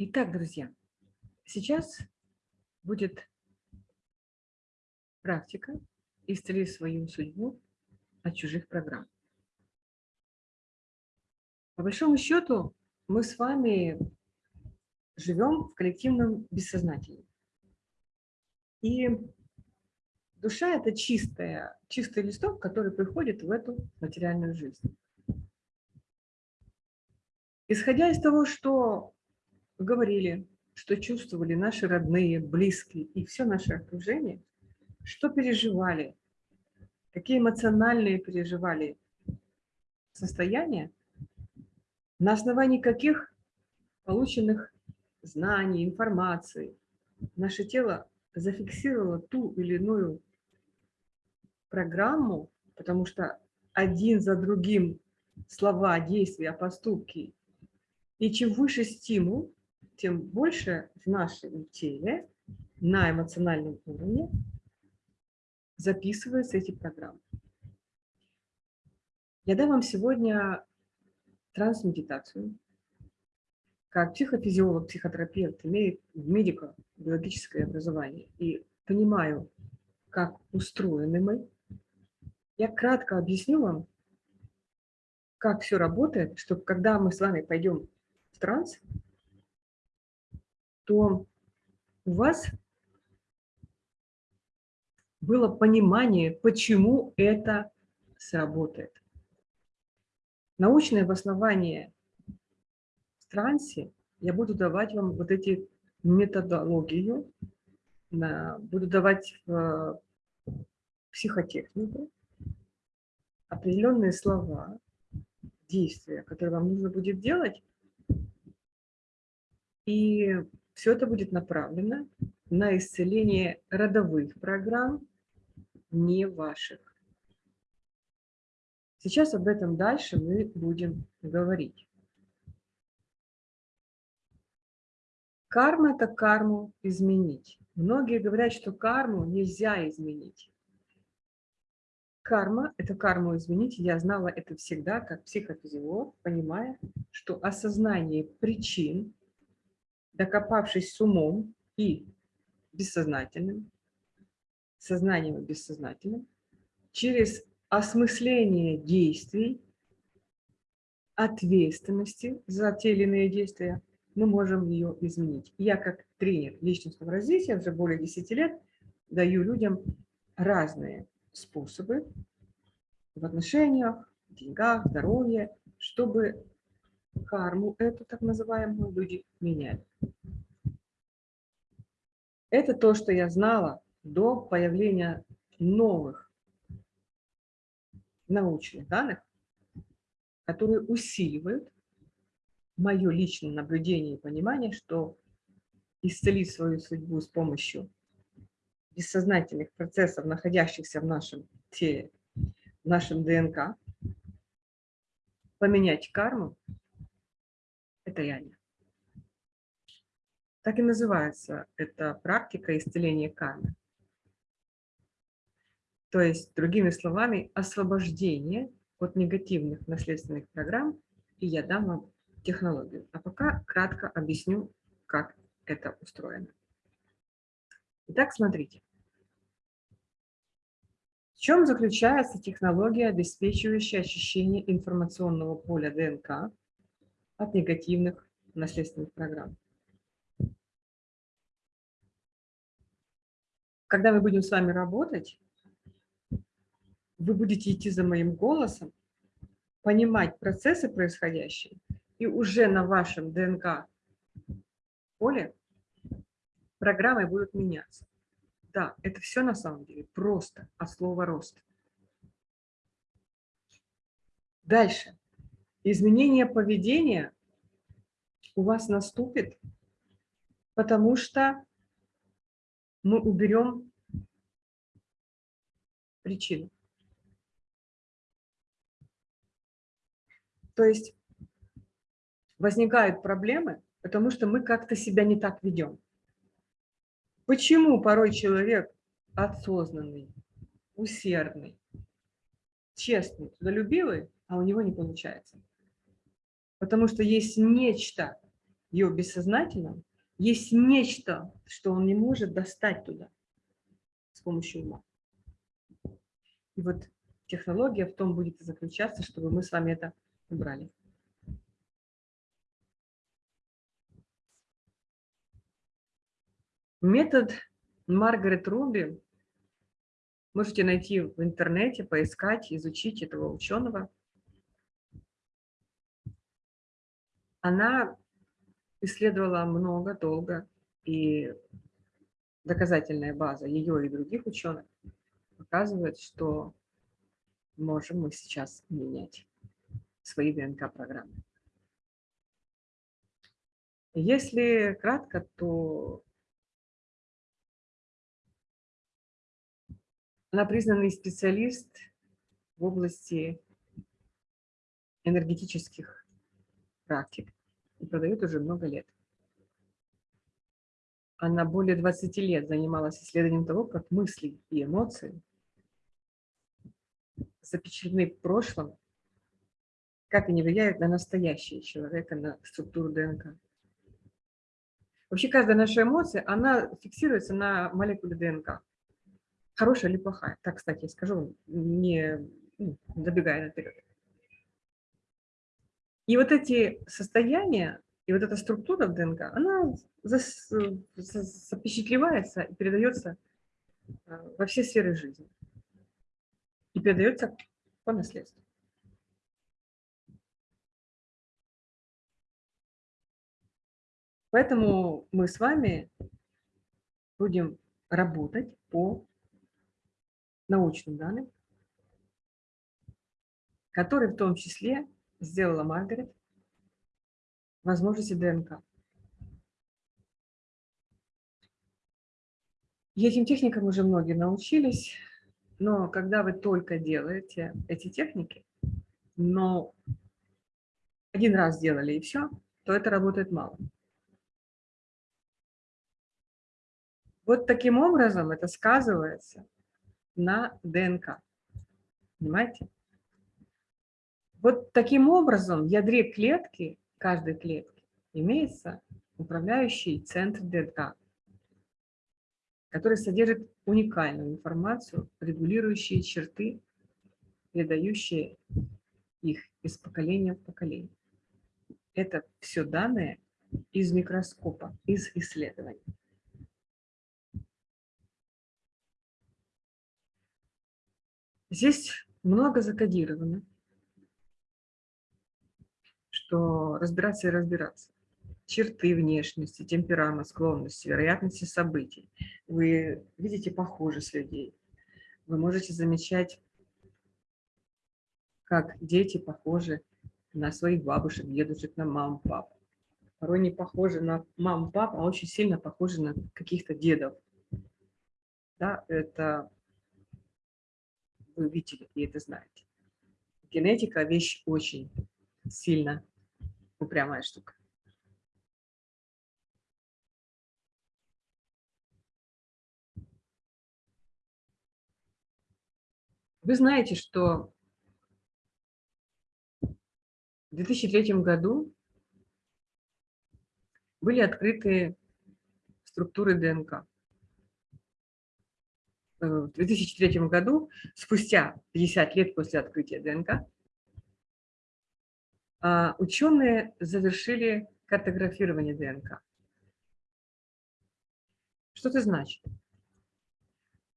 Итак, друзья, сейчас будет практика «Исцели свою судьбу от чужих программ». По большому счету, мы с вами живем в коллективном бессознательном. И душа – это чистая, чистый листок, который приходит в эту материальную жизнь. Исходя из того, что говорили, что чувствовали наши родные, близкие и все наше окружение, что переживали, какие эмоциональные переживали состояния, на основании каких полученных знаний, информации наше тело зафиксировало ту или иную программу, потому что один за другим слова, действия, поступки. И чем выше стимул, тем больше в нашем теле на эмоциональном уровне записываются эти программы. Я дам вам сегодня трансмедитацию. Как психофизиолог, психотерапевт, имеет медико-биологическое образование и понимаю, как устроены мы, я кратко объясню вам, как все работает, чтобы когда мы с вами пойдем в транс, то у вас было понимание, почему это сработает. Научное обоснование в трансе я буду давать вам вот эти методологию, буду давать в психотехнику, определенные слова, действия, которые вам нужно будет делать, и все это будет направлено на исцеление родовых программ, не ваших. Сейчас об этом дальше мы будем говорить. Карма – это карму изменить. Многие говорят, что карму нельзя изменить. Карма – это карму изменить. Я знала это всегда как психофизиолог, понимая, что осознание причин докопавшись с умом и бессознательным, сознанием и бессознательным, через осмысление действий, ответственности за те или иные действия, мы можем ее изменить. Я как тренер личностного развития уже более 10 лет даю людям разные способы в отношениях, деньгах, здоровье, чтобы карму эту так называемую люди меняли. Это то, что я знала до появления новых научных данных, которые усиливают мое личное наблюдение и понимание, что исцелить свою судьбу с помощью бессознательных процессов, находящихся в нашем теле, в нашем ДНК, поменять карму, реально. Так и называется эта практика исцеления кармы. То есть, другими словами, освобождение от негативных наследственных программ, и я дам вам технологию. А пока кратко объясню, как это устроено. Итак, смотрите. В чем заключается технология, обеспечивающая очищение информационного поля ДНК от негативных наследственных программ? когда мы будем с вами работать, вы будете идти за моим голосом, понимать процессы происходящие, и уже на вашем ДНК поле программы будут меняться. Да, это все на самом деле просто от слова рост. Дальше. Изменение поведения у вас наступит, потому что мы уберем причину. То есть возникают проблемы, потому что мы как-то себя не так ведем. Почему порой человек осознанный, усердный, честный, трудолюбивый, а у него не получается? Потому что есть нечто ее бессознательном, есть нечто, что он не может достать туда с помощью ума. И вот технология в том будет заключаться, чтобы мы с вами это убрали. Метод Маргарет Руби можете найти в интернете, поискать, изучить этого ученого. Она исследовала много, долго, и доказательная база ее и других ученых показывает, что можем мы сейчас менять свои ДНК-программы. Если кратко, то она признанный специалист в области энергетических практик и продает уже много лет. Она более 20 лет занималась исследованием того, как мысли и эмоции запечатлены в прошлом, как они влияют на настоящее человека, на структуру ДНК. Вообще каждая наша эмоция, она фиксируется на молекуле ДНК. Хорошая или плохая. Так, кстати, скажу, не ну, забегая наперед. И вот эти состояния, и вот эта структура в ДНК, она запечатлевается и передается а, во все сферы жизни и передается по наследству. Поэтому мы с вами будем работать по научным данным, которые в том числе сделала Маргарет, возможности ДНК. Этим техникам уже многие научились. Но когда вы только делаете эти техники, но один раз сделали и все, то это работает мало. Вот таким образом это сказывается на ДНК. Понимаете? Вот таким образом в ядре клетки, каждой клетки, имеется управляющий центр ДНК который содержит уникальную информацию, регулирующие черты, передающие их из поколения в поколение. Это все данные из микроскопа, из исследований. Здесь много закодировано, что разбираться и разбираться черты внешности, темперамент, склонности, вероятности событий. Вы видите похожесть людей. Вы можете замечать, как дети похожи на своих бабушек, дедушек, на мам, пап. Порой не похожи на мам, пап, а очень сильно похожи на каких-то дедов. Да, это вы видели и это знаете. Генетика – вещь очень сильно упрямая штука. Вы знаете, что в 2003 году были открыты структуры ДНК. Э, в 2003 году, спустя 50 лет после открытия ДНК, ученые завершили картографирование ДНК. Что это значит?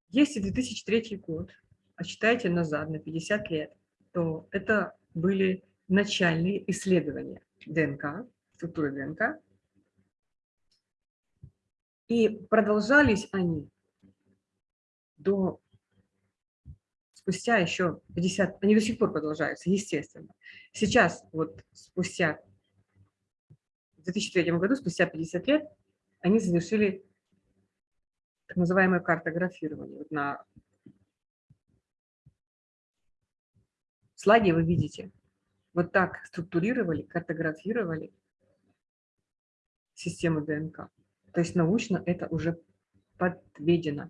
Если 2003 год отчитайте назад на 50 лет, то это были начальные исследования ДНК, структуры ДНК. И продолжались они до спустя еще 50, они до сих пор продолжаются, естественно. Сейчас, вот спустя, в 2003 году, спустя 50 лет, они завершили так называемое картографирование. Вот на слайде вы видите, вот так структурировали, картографировали систему ДНК. То есть научно это уже подведено.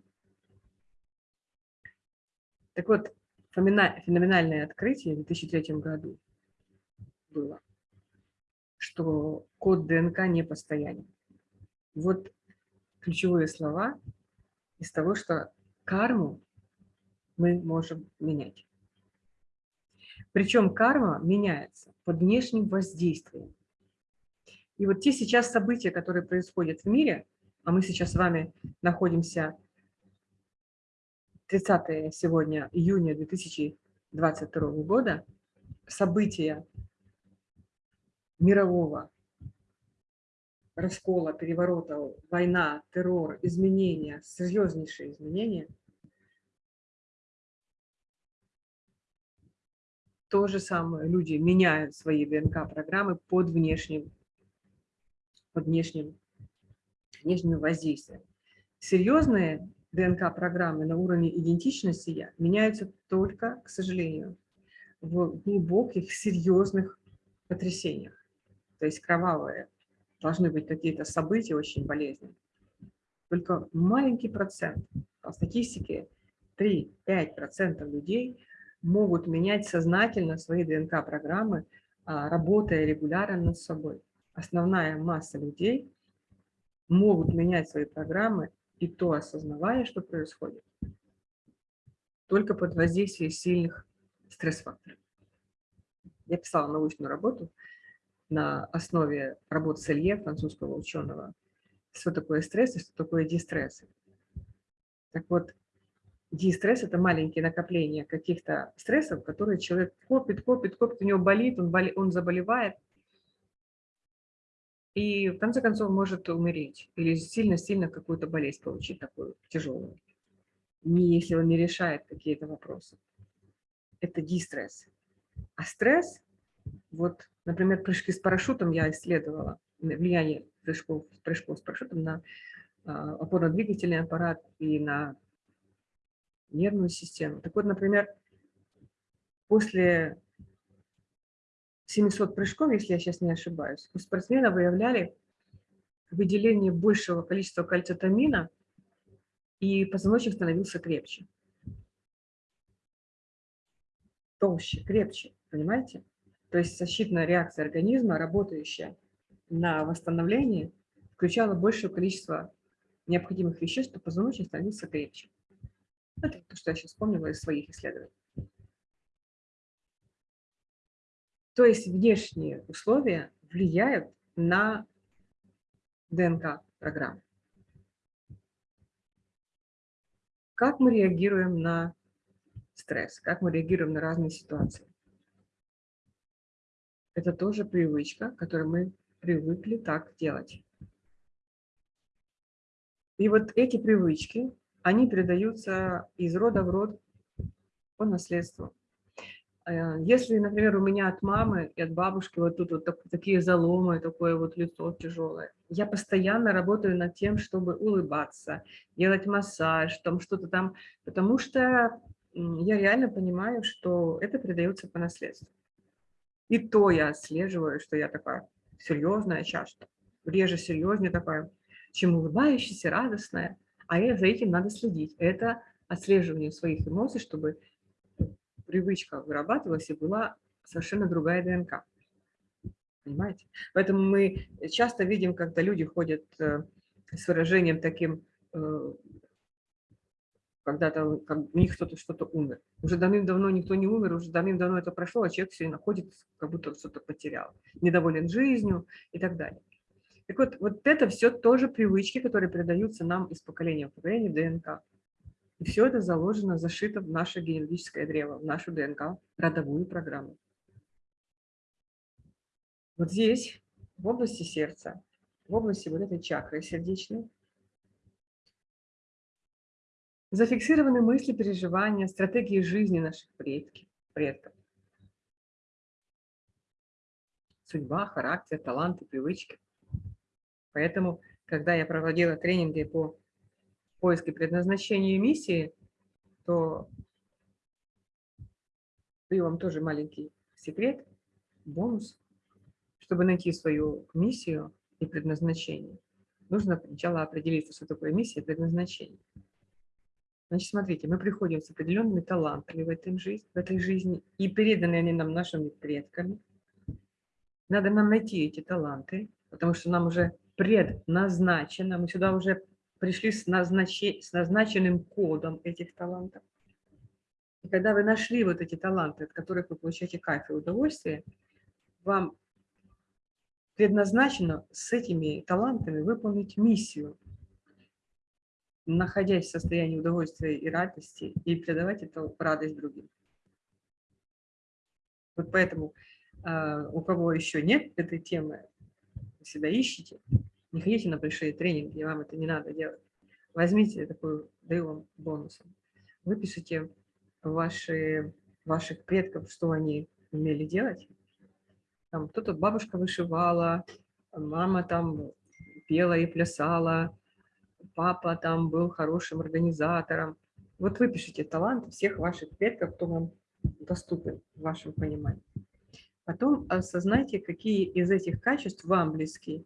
Так вот, феноменальное открытие в 2003 году было. что код ДНК не постоянен. Вот ключевые слова из того, что карму мы можем менять. Причем карма меняется под внешним воздействием. И вот те сейчас события, которые происходят в мире, а мы сейчас с вами находимся 30 сегодня июня 2022 года, события мирового раскола, переворота, война, террор, изменения, серьезнейшие изменения, то же самое люди меняют свои ДНК-программы под внешним, под внешним, внешним воздействием. Серьезные ДНК-программы на уровне идентичности я меняются только, к сожалению, в глубоких, серьезных потрясениях. То есть кровавые должны быть какие-то события очень болезненные. Только маленький процент, по статистике 3-5% людей могут менять сознательно свои ДНК-программы, а, работая регулярно над собой. Основная масса людей могут менять свои программы и то осознавая, что происходит, только под воздействием сильных стресс-факторов. Я писала научную работу на основе работ Селье, французского ученого, что такое стресс и что такое дистресс. Так вот, дистресс – это маленькие накопления каких-то стрессов, которые человек копит, копит, копит, у него болит, он, боли, он заболевает, и в конце концов может умереть или сильно-сильно какую-то болезнь получить такую тяжелую, не если он не решает какие-то вопросы. Это дистресс. А стресс, вот, например, прыжки с парашютом я исследовала, влияние прыжков, прыжков с парашютом на а, опорно-двигательный аппарат и на нервную систему. Так вот, например, после 700 прыжков, если я сейчас не ошибаюсь, у спортсмена выявляли выделение большего количества кальцитамина, и позвоночник становился крепче. Толще, крепче, понимаете? То есть защитная реакция организма, работающая на восстановление, включала большее количество необходимых веществ, чтобы позвоночник становился крепче. Это то, что я сейчас вспомнила из своих исследований. То есть внешние условия влияют на ДНК-программу. Как мы реагируем на стресс, как мы реагируем на разные ситуации. Это тоже привычка, которую мы привыкли так делать. И вот эти привычки они передаются из рода в род по наследству. Э, если, например, у меня от мамы и от бабушки вот тут вот такие заломы, такое вот лицо тяжелое, я постоянно работаю над тем, чтобы улыбаться, делать массаж, там что-то там, потому что я реально понимаю, что это передается по наследству. И то я отслеживаю, что я такая серьезная часто, реже серьезнее такая, чем улыбающаяся, радостная а за этим надо следить. Это отслеживание своих эмоций, чтобы привычка вырабатывалась и была совершенно другая ДНК. Понимаете? Поэтому мы часто видим, когда люди ходят э, с выражением таким, э, когда-то у них кто-то что-то умер. Уже давным-давно никто не умер, уже давным-давно это прошло, а человек все находится, как будто что-то потерял, недоволен жизнью и так далее. Так вот, вот это все тоже привычки, которые передаются нам из поколения в поколение ДНК. И все это заложено, зашито в наше генетическое древо, в нашу ДНК, родовую программу. Вот здесь, в области сердца, в области вот этой чакры сердечной, зафиксированы мысли, переживания, стратегии жизни наших предков. предков. Судьба, характер, таланты, привычки – Поэтому, когда я проводила тренинги по поиску предназначения и миссии, то даю вам тоже маленький секрет, бонус. Чтобы найти свою миссию и предназначение, нужно сначала определиться, что такое миссия и предназначение. Значит, смотрите, мы приходим с определенными талантами в, этой жизни, в этой жизни, и переданы они нам нашими предками. Надо нам найти эти таланты, потому что нам уже предназначено, мы сюда уже пришли с, назначи, с назначенным кодом этих талантов. И когда вы нашли вот эти таланты, от которых вы получаете кайф и удовольствие, вам предназначено с этими талантами выполнить миссию, находясь в состоянии удовольствия и радости, и передавать эту радость другим. Вот поэтому э, у кого еще нет этой темы, вы себя ищете, не ходите на большие тренинги, вам это не надо делать. Возьмите такую, даю вам бонусом. Выпишите ваши, ваших предков, что они умели делать. Там кто-то бабушка вышивала, мама там пела и плясала, папа там был хорошим организатором. Вот выпишите талант всех ваших предков, кто вам доступен в вашем понимании. Потом осознайте, какие из этих качеств вам близки.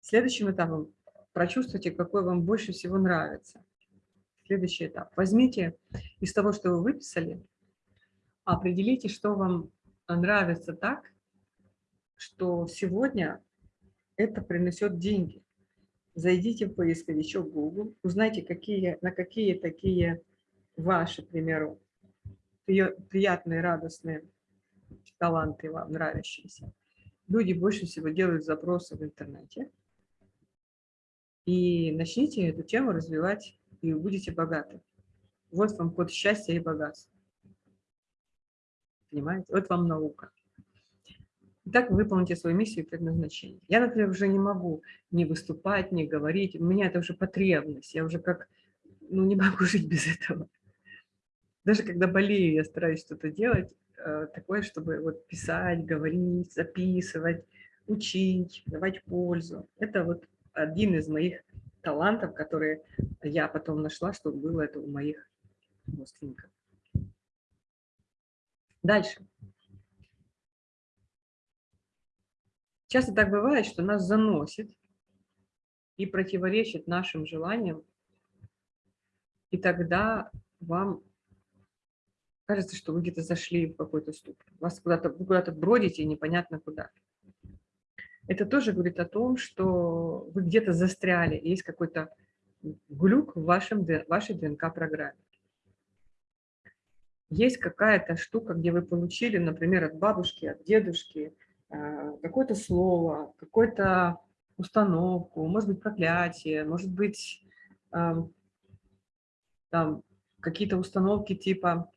Следующим этапом прочувствуйте, какой вам больше всего нравится. Следующий этап. Возьмите из того, что вы выписали, определите, что вам нравится так, что сегодня это принесет деньги. Зайдите в поисковичок Google, узнайте, какие, на какие такие ваши, к примеру, приятные, радостные таланты вам нравящиеся. Люди больше всего делают запросы в интернете. И начните эту тему развивать, и вы будете богаты. Вот вам код счастья и богатства. Понимаете? Вот вам наука. Итак, выполните свою миссию и предназначение. Я, например, уже не могу не выступать, не говорить. У меня это уже потребность. Я уже как, ну, не могу жить без этого. Даже когда болею, я стараюсь что-то делать э, такое, чтобы вот писать, говорить, записывать, учить, давать пользу. Это вот один из моих талантов, которые я потом нашла, что было это у моих родственников. Дальше. Часто так бывает, что нас заносит и противоречит нашим желаниям, и тогда вам кажется, что вы где-то зашли в какой-то ступор. Вас куда-то куда, бродите непонятно куда это тоже говорит о том, что вы где-то застряли, есть какой-то глюк в вашем, вашей ДНК-программе. Есть какая-то штука, где вы получили, например, от бабушки, от дедушки, какое-то слово, какую-то установку, может быть, проклятие, может быть, эм, там какие-то установки типа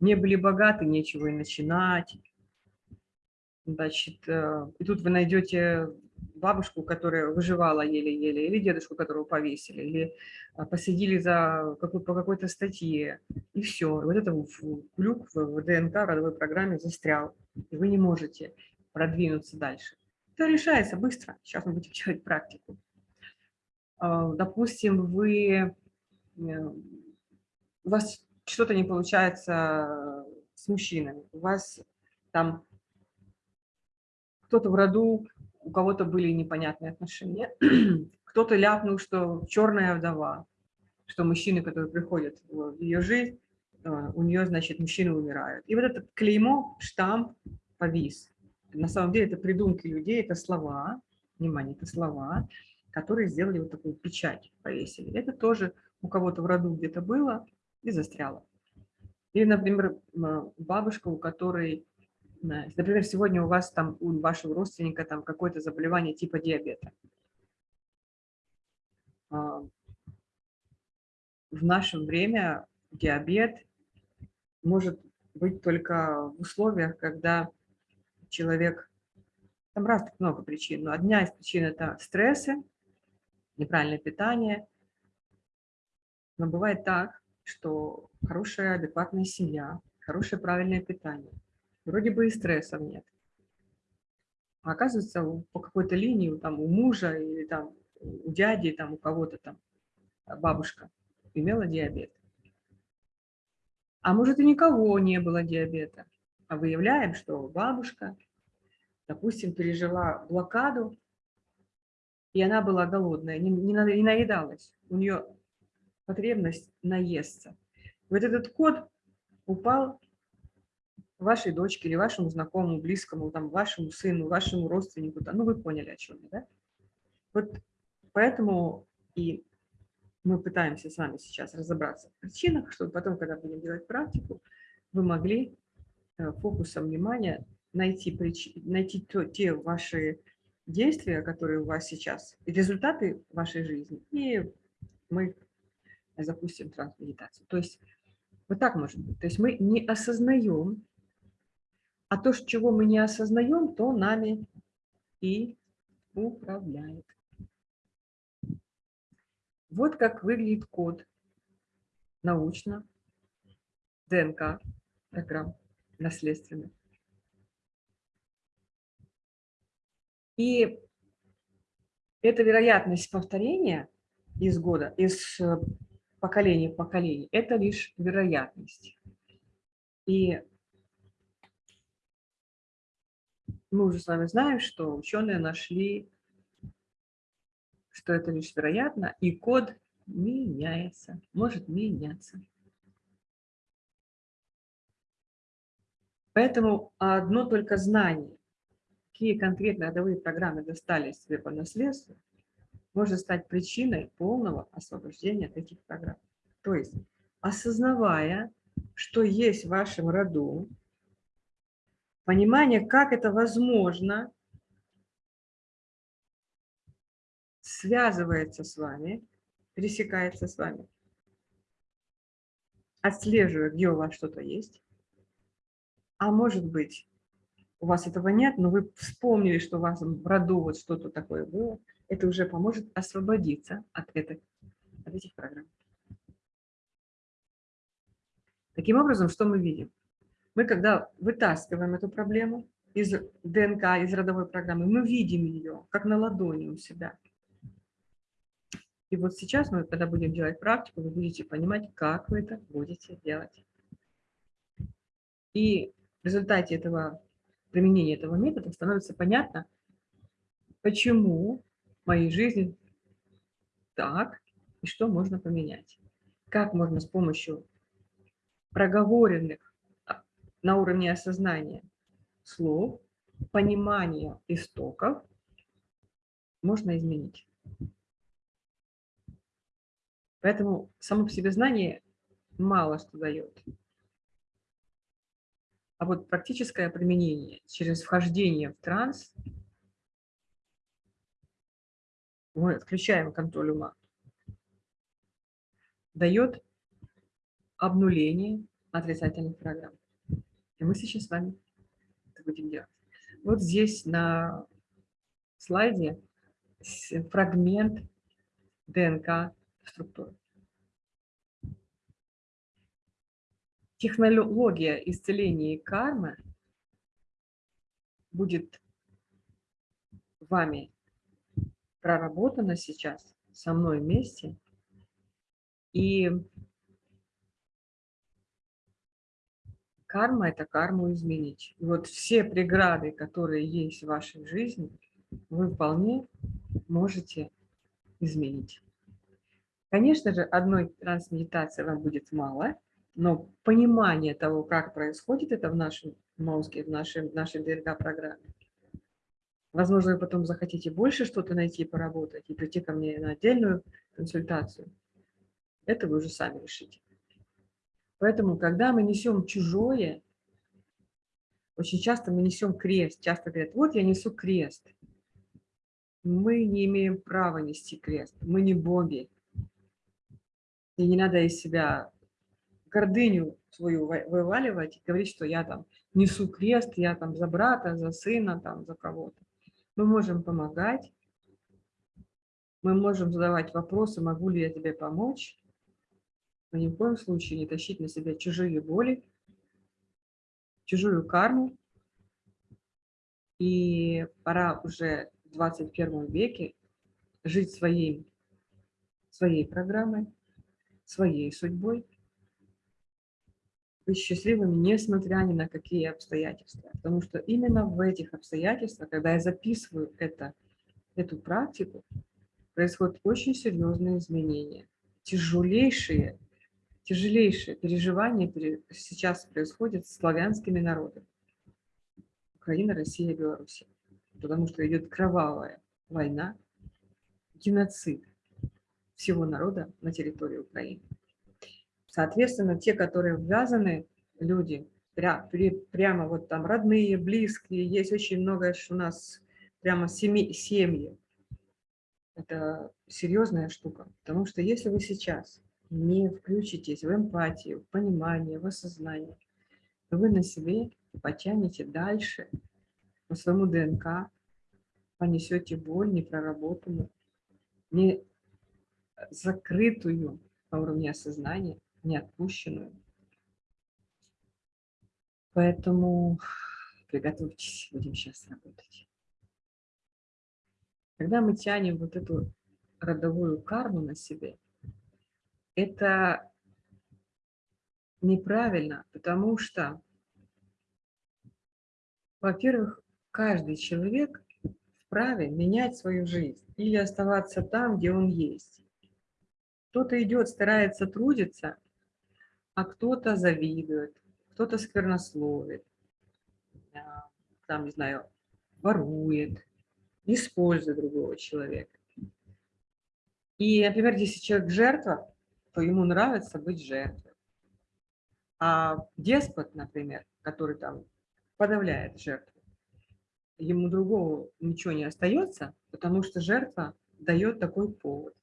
«не были богаты, нечего и начинать», Значит, э, и тут вы найдете бабушку, которая выживала еле-еле, или дедушку, которого повесили, или а, посадили за какой, по какой-то статье, и все. Вот это глюк в ДНК родовой программе застрял, и вы не можете продвинуться дальше. Это решается быстро. Сейчас мы будем делать практику. А, допустим, вы, э, у вас что-то не получается с мужчинами, у вас там кто-то в роду, у кого-то были непонятные отношения, кто-то ляпнул, что черная вдова, что мужчины, которые приходят в ее жизнь, у нее, значит, мужчины умирают. И вот этот клеймо, штамп повис. На самом деле это придумки людей, это слова, внимание, это слова, которые сделали вот такую печать, повесили. Это тоже у кого-то в роду где-то было и застряло. Или, например, бабушка, у которой Например, сегодня у вас там, у вашего родственника там какое-то заболевание типа диабета. А, в наше время диабет может быть только в условиях, когда человек, там разных много причин, но одна из причин – это стрессы, неправильное питание. Но бывает так, что хорошая, адекватная семья, хорошее, правильное питание – вроде бы и стрессов нет. А оказывается, по какой-то линии там, у мужа или там, у дяди, там, у кого-то там бабушка имела диабет. А может и никого не было диабета. А выявляем, что бабушка, допустим, пережила блокаду, и она была голодная, не, не, не наедалась. У нее потребность наесться. Вот этот код упал вашей дочке или вашему знакомому, близкому, там, вашему сыну, вашему родственнику, да, ну вы поняли, о чем я, да? Вот поэтому и мы пытаемся с вами сейчас разобраться в причинах, чтобы потом, когда будем делать практику, вы могли э, фокусом внимания найти, прич... найти то, те ваши действия, которые у вас сейчас, результаты вашей жизни, и мы запустим трансмедитацию. То есть вот так может быть. То есть мы не осознаем, а то, чего мы не осознаем, то нами и управляет. Вот как выглядит код научно, ДНК, программ наследственных. И эта вероятность повторения из года, из э, поколения в поколение, это лишь вероятность. И мы уже с вами знаем, что ученые нашли, что это лишь вероятно, и код меняется, может меняться. Поэтому одно только знание, какие конкретно родовые программы достались тебе по наследству, может стать причиной полного освобождения от этих программ. То есть, осознавая, что есть в вашем роду, понимание, как это возможно, связывается с вами, пересекается с вами, отслеживая, где у вас что-то есть, а может быть, у вас этого нет, но вы вспомнили, что у вас в роду вот что-то такое было, это уже поможет освободиться от, этих, от этих программ. Таким образом, что мы видим? Мы, когда вытаскиваем эту проблему из ДНК, из родовой программы, мы видим ее, как на ладони у себя. И вот сейчас мы, когда будем делать практику, вы будете понимать, как вы это будете делать. И в результате этого применения этого метода становится понятно, почему в моей жизни так и что можно поменять. Как можно с помощью проговоренных а, на уровне осознания слов, понимания истоков можно изменить. Поэтому само по себе знание мало что дает. А вот практическое применение через вхождение в транс, мы отключаем контроль ума, дает обнуление отрицательных программ. И мы сейчас с вами это будем делать. Вот здесь на слайде фрагмент ДНК структуры. технология исцеления и кармы будет вами проработана сейчас со мной вместе. И карма – это карму изменить. И вот все преграды, которые есть в вашей жизни, вы вполне можете изменить. Конечно же, одной трансмедитации вам будет мало – но понимание того, как происходит это в нашем мозге, в нашей, в нашей ДНК-программе, возможно, вы потом захотите больше что-то найти, поработать и прийти ко мне на отдельную консультацию, это вы уже сами решите. Поэтому, когда мы несем чужое, очень часто мы несем крест. Часто говорят, вот я несу крест. Мы не имеем права нести крест. Мы не боги. И не надо из себя гордыню свою вываливать и говорить, что я там несу крест, я там за брата, за сына, там за кого-то. Мы можем помогать, мы можем задавать вопросы, могу ли я тебе помочь, но ни в коем случае не тащить на себя чужие боли, чужую карму. И пора уже в 21 веке жить своей, своей программой, своей судьбой быть счастливыми, несмотря ни на какие обстоятельства. Потому что именно в этих обстоятельствах, когда я записываю это, эту практику, происходят очень серьезные изменения, тяжелейшие, тяжелейшее переживание сейчас происходит с славянскими народами. Украина, Россия, Беларусь. Потому что идет кровавая война, геноцид всего народа на территории Украины. Соответственно, те, которые ввязаны, люди, пря, прямо вот там родные, близкие, есть очень много у нас прямо семьи, семьи. Это серьезная штука, потому что если вы сейчас не включитесь в эмпатию, в понимание, в осознание, то вы на себе потянете дальше по своему ДНК, понесете боль непроработанную, не закрытую на уровне осознания, не. Поэтому приготовьтесь, будем сейчас работать. Когда мы тянем вот эту родовую карму на себе, это неправильно, потому что, во-первых, каждый человек вправе менять свою жизнь или оставаться там, где он есть. Кто-то идет, старается трудиться, а кто-то завидует, кто-то сквернословит, там, не знаю, ворует, использует другого человека. И, например, если человек жертва, то ему нравится быть жертвой. А деспот, например, который там подавляет жертву, ему другого ничего не остается, потому что жертва дает такой повод.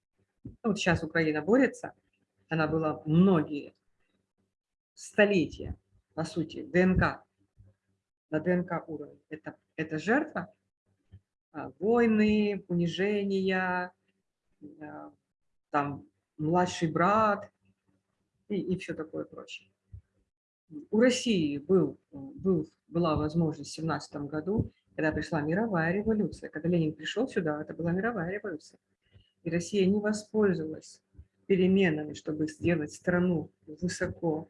Ну, вот сейчас Украина борется, она была многие столетия, по сути, ДНК, на ДНК уровне. Это, это жертва, а, войны, унижения, а, там младший брат и, и все такое прочее. У России был, был, была возможность в 17 году, когда пришла мировая революция. Когда Ленин пришел сюда, это была мировая революция. И Россия не воспользовалась переменами, чтобы сделать страну высоко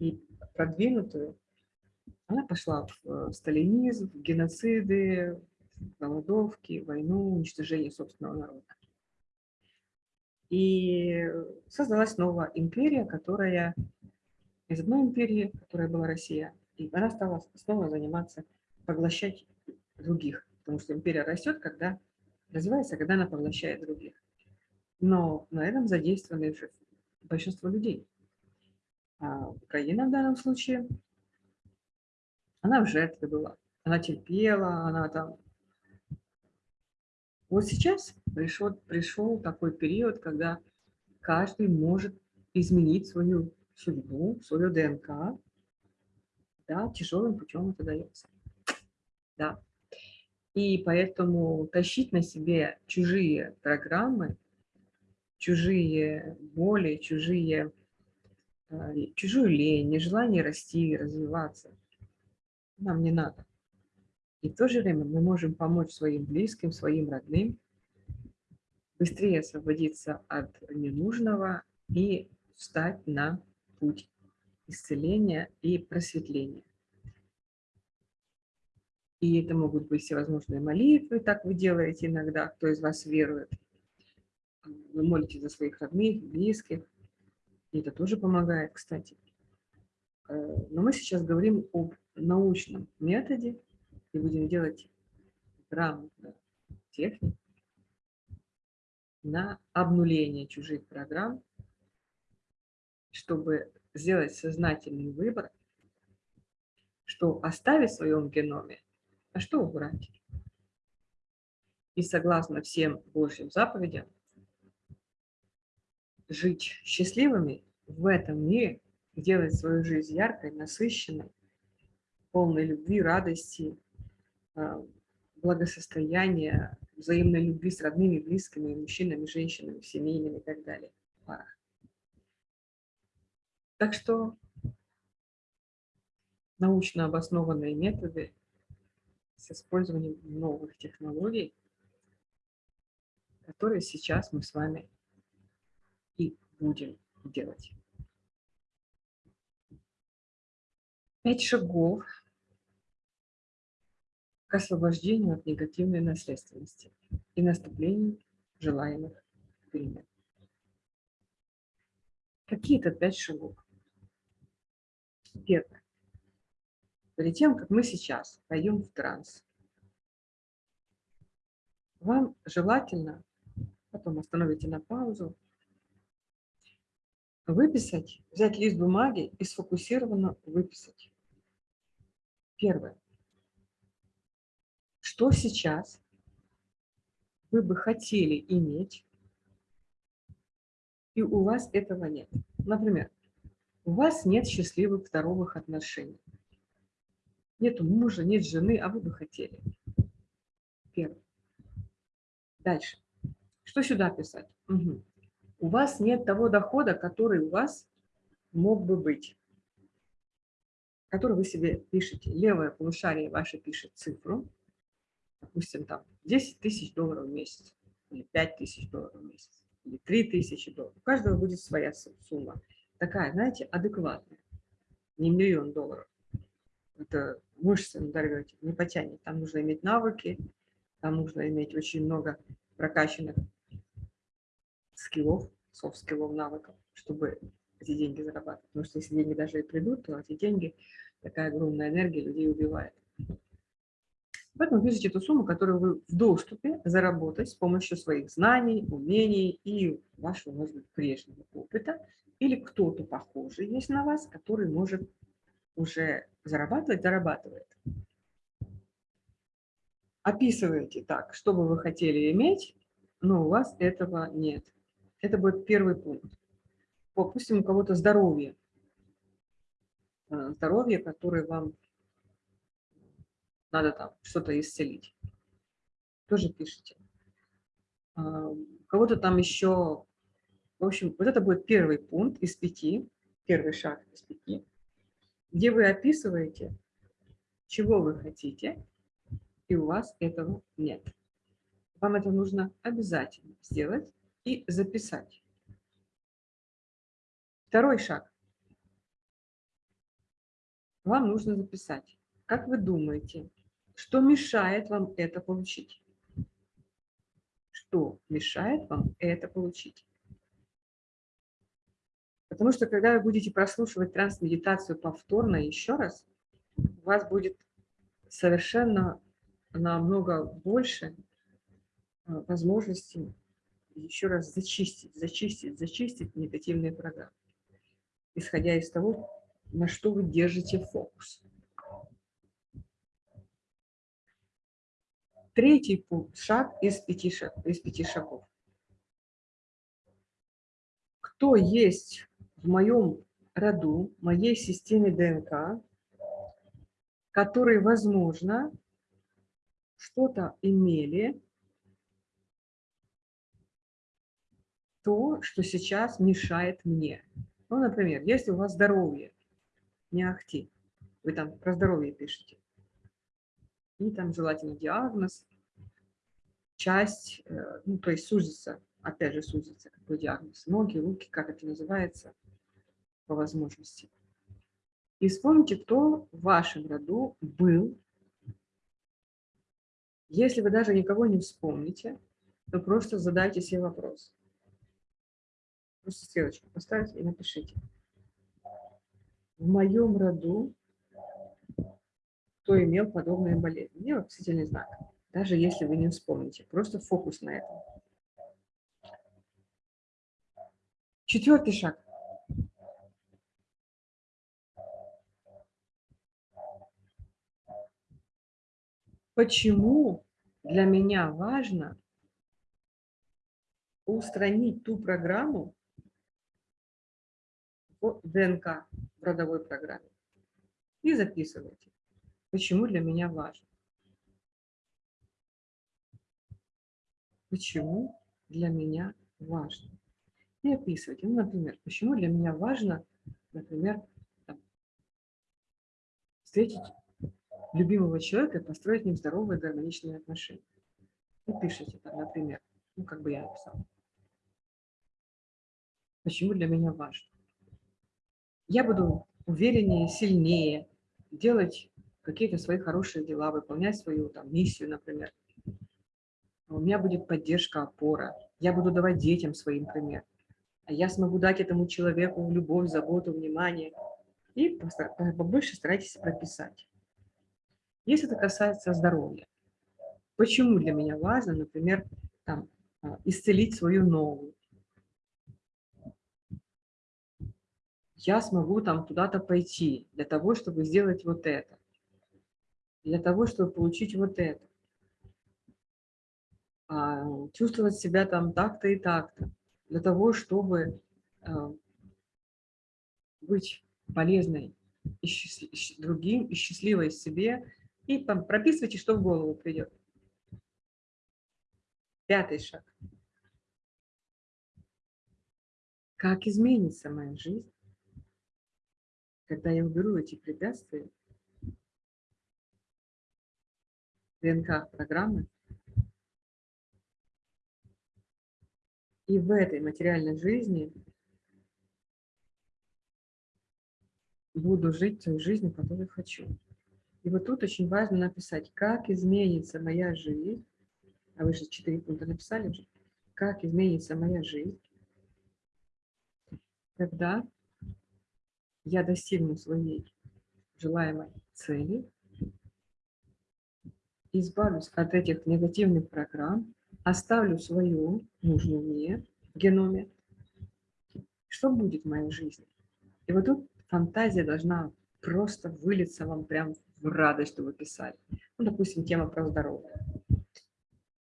и продвинутую. Она пошла в сталинизм, в геноциды, в голодовки, войну, уничтожение собственного народа. И создалась новая империя, которая из одной империи, которая была Россия, и она стала снова заниматься, поглощать других, потому что империя растет, когда развивается, когда она поглощает других. Но на этом задействованы большинство людей. А Украина в данном случае, она в жертве была, она терпела, она там вот сейчас пришел, пришел такой период, когда каждый может изменить свою судьбу, свою ДНК. Да, тяжелым путем это дается. Да. И поэтому тащить на себе чужие программы, чужие боли, чужие, э, чужую лень, нежелание расти, развиваться, нам не надо. И в то же время мы можем помочь своим близким, своим родным быстрее освободиться от ненужного и встать на путь исцеления и просветления. И это могут быть всевозможные молитвы, так вы делаете иногда, кто из вас верует. Вы молитесь за своих родных, близких. И это тоже помогает, кстати. Э, но мы сейчас говорим об научном методе, и будем делать грамотно технику на обнуление чужих программ, чтобы сделать сознательный выбор, что оставить в своем геноме, а что убрать. И согласно всем Божьим заповедям, жить счастливыми в этом мире, делать свою жизнь яркой, насыщенной, полной любви, радости, а, благосостояния, взаимной любви с родными, близкими, мужчинами, женщинами, семейными и так далее. Так что научно обоснованные методы с использованием новых технологий, которые сейчас мы с вами и будем делать. Пять шагов к освобождению от негативной наследственности и наступлению желаемых перемен. какие-то пять шагов. Первое. Перед тем, как мы сейчас пойдем в транс, вам желательно, потом остановите на паузу, выписать, взять лист бумаги и сфокусированно выписать. Первое. Что сейчас вы бы хотели иметь, и у вас этого нет. Например, у вас нет счастливых здоровых отношений. Нет мужа, нет жены, а вы бы хотели. Первое. Дальше. Что сюда писать? Угу. У вас нет того дохода, который у вас мог бы быть. Который вы себе пишете. Левое полушарие ваше пишет цифру. Допустим, там 10 тысяч долларов в месяц. Или 5 тысяч долларов в месяц. Или 3 тысячи долларов. У каждого будет своя сумма. Такая, знаете, адекватная. Не миллион долларов. Это мышцы надорвете, не потянет. Там нужно иметь навыки, там нужно иметь очень много прокачанных скиллов, софт-скиллов, навыков, чтобы эти деньги зарабатывать. Потому что если деньги даже и придут, то эти деньги, такая огромная энергия людей убивает. Поэтому пишите эту сумму, которую вы в доступе заработать с помощью своих знаний, умений и вашего, может быть, прежнего опыта. Или кто-то похожий есть на вас, который может уже зарабатывать, зарабатывает. Описываете так, что бы вы хотели иметь, но у вас этого нет. Это будет первый пункт. Допустим, у кого-то здоровье. Э, здоровье, которое вам надо там что-то исцелить. Тоже пишите. А, у кого-то там еще... В общем, вот это будет первый пункт из пяти, первый шаг из пяти где вы описываете, чего вы хотите, и у вас этого нет. Вам это нужно обязательно сделать и записать. Второй шаг. Вам нужно записать, как вы думаете, что мешает вам это получить. Что мешает вам это получить? Потому что когда вы будете прослушивать транс-медитацию повторно еще раз, у вас будет совершенно намного больше а, возможностей еще раз зачистить, зачистить, зачистить негативные программы, исходя из того, на что вы держите фокус. Третий шаг из пяти, шаг, из пяти шагов. Кто есть в моем роду, моей системе ДНК, которые, возможно, что-то имели, то, что сейчас мешает мне. Ну, например, если у вас здоровье, не ахти, вы там про здоровье пишете, и там желательно диагноз, часть, э, ну, то есть сузится, опять же сузится, какой диагноз, ноги, руки, как это называется, по возможности. И вспомните, кто в вашем роду был. Если вы даже никого не вспомните, то просто задайте себе вопрос. Просто стрелочку поставьте и напишите. В моем роду кто имел подобные болезни? Не вопросительный знак. Даже если вы не вспомните. Просто фокус на этом. Четвертый шаг. Почему для меня важно устранить ту программу в ДНК, в родовой программе. И записывайте, почему для меня важно. Почему для меня важно. И описывайте. Ну, например, почему для меня важно, например, там, встретить любимого человека и построить с ним здоровые гармоничные отношения. И пишите там, например, ну, как бы я написала. Почему для меня важно? Я буду увереннее, сильнее, делать какие-то свои хорошие дела, выполнять свою там, миссию, например. У меня будет поддержка, опора. Я буду давать детям своим пример. а я смогу дать этому человеку любовь, заботу, внимание. И побольше старайтесь прописать. Если это касается здоровья, почему для меня важно, например, там, а, исцелить свою ногу, я смогу там куда-то пойти для того, чтобы сделать вот это, для того, чтобы получить вот это, а, чувствовать себя там так-то и так-то, для того, чтобы а, быть полезной и другим, и счастливой себе, и прописывайте, что в голову придет. Пятый шаг. Как изменится моя жизнь, когда я уберу эти препятствия, ДНК программы, и в этой материальной жизни буду жить той жизнью, которую хочу. И вот тут очень важно написать, как изменится моя жизнь, а вы же четыре пункта написали уже, как изменится моя жизнь, когда я достигну своей желаемой цели, избавлюсь от этих негативных программ, оставлю свою нужную мне в геноме, что будет в моей жизни? И вот тут фантазия должна просто вылиться вам прям в радость, что вы писали. Ну, допустим, тема про здоровье.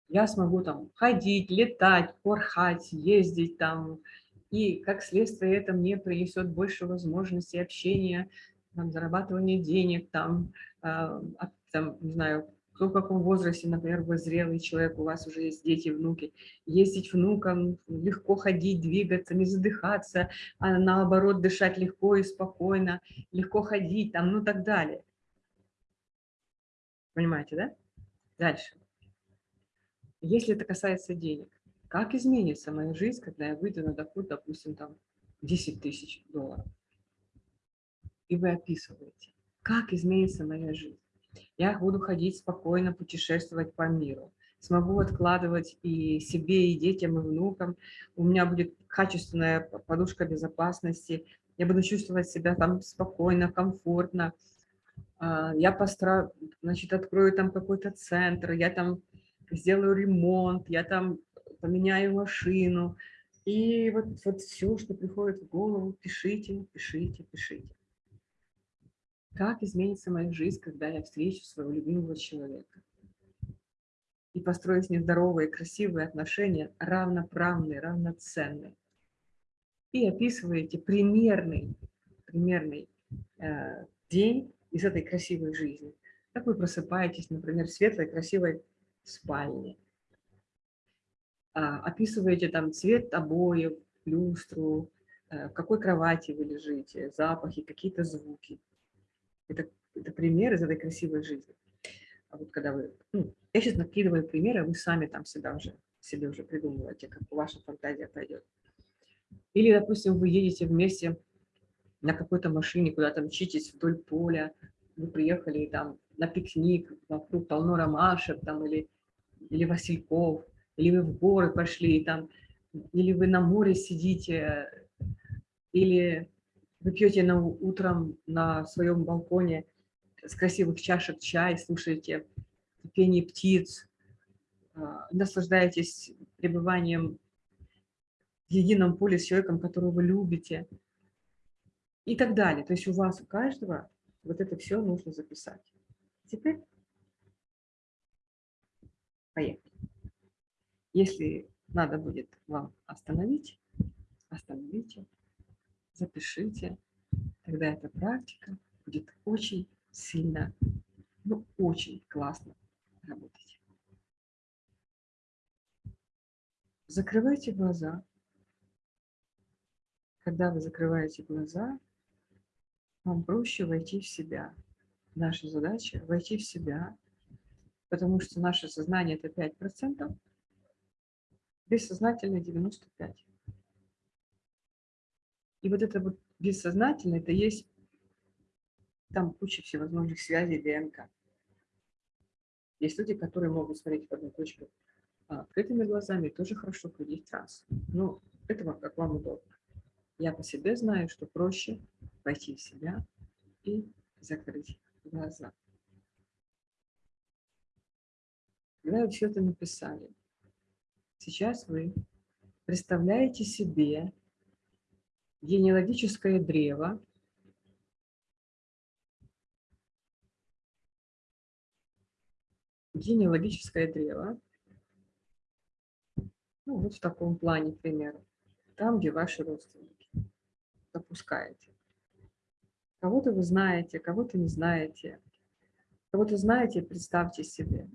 Я смогу там ходить, летать, порхать, ездить там, и как следствие это мне принесет больше возможностей общения, там, зарабатывания денег, там, э, там, не знаю, кто в каком возрасте, например, вы зрелый человек, у вас уже есть дети, внуки, ездить внукам, легко ходить, двигаться, не задыхаться, а наоборот дышать легко и спокойно, легко ходить, там, ну так далее. Понимаете, да? Дальше. Если это касается денег, как изменится моя жизнь, когда я выйду на доход, допустим, там 10 тысяч долларов? И вы описываете, как изменится моя жизнь. Я буду ходить спокойно, путешествовать по миру. Смогу откладывать и себе, и детям, и внукам. У меня будет качественная подушка безопасности. Я буду чувствовать себя там спокойно, комфортно. А, я постараюсь, значит, открою там какой-то центр, я там сделаю ремонт, я там поменяю машину. И вот, вот все, что приходит в голову, пишите, пишите, пишите. Как изменится моя жизнь, когда я встречу своего любимого человека? И построю с ним здоровые, красивые отношения, равноправные, равноценные. И описываете примерный, примерный э, день из этой красивой жизни. Как вы просыпаетесь, например, в светлой, красивой спальне. А, описываете там цвет обоев, люстру, э, в какой кровати вы лежите, запахи, какие-то звуки. Это, это пример из этой красивой жизни. А вот когда вы... Ну, я сейчас накидываю примеры, а вы сами там себя уже, себе уже придумываете, как ваша фантазия пойдет. Или, допустим, вы едете вместе на какой-то машине, куда-то мчитесь вдоль поля, вы приехали там на пикник, вокруг полно ромашек там, или, или васильков, или вы в горы пошли, там, или вы на море сидите, или вы пьете на, утром на своем балконе с красивых чашек чай, слушаете пение птиц, а, наслаждаетесь пребыванием в едином поле с человеком, которого вы любите, и так далее. То есть у вас, у каждого, вот это все нужно записать. Теперь поехали. Если надо будет вам остановить, остановите запишите, тогда эта практика будет очень сильно, ну, очень классно работать. Закрывайте глаза. Когда вы закрываете глаза, вам проще войти в себя. Наша задача – войти в себя, потому что наше сознание – это 5%, бессознательное – 95%. И вот это вот бессознательное, это есть там куча всевозможных связей ДНК. Есть люди, которые могут смотреть в одну точку а, открытыми глазами, тоже хорошо входить в транс. Но это как вам удобно. Я по себе знаю, что проще пойти в себя и закрыть глаза. Когда вы все это написали, сейчас вы представляете себе генеалогическое древо, генеалогическое древо, ну, вот в таком плане, к примеру, там, где ваши родственники. Запускаете. Кого-то вы знаете, кого-то не знаете. Кого-то знаете, представьте себе.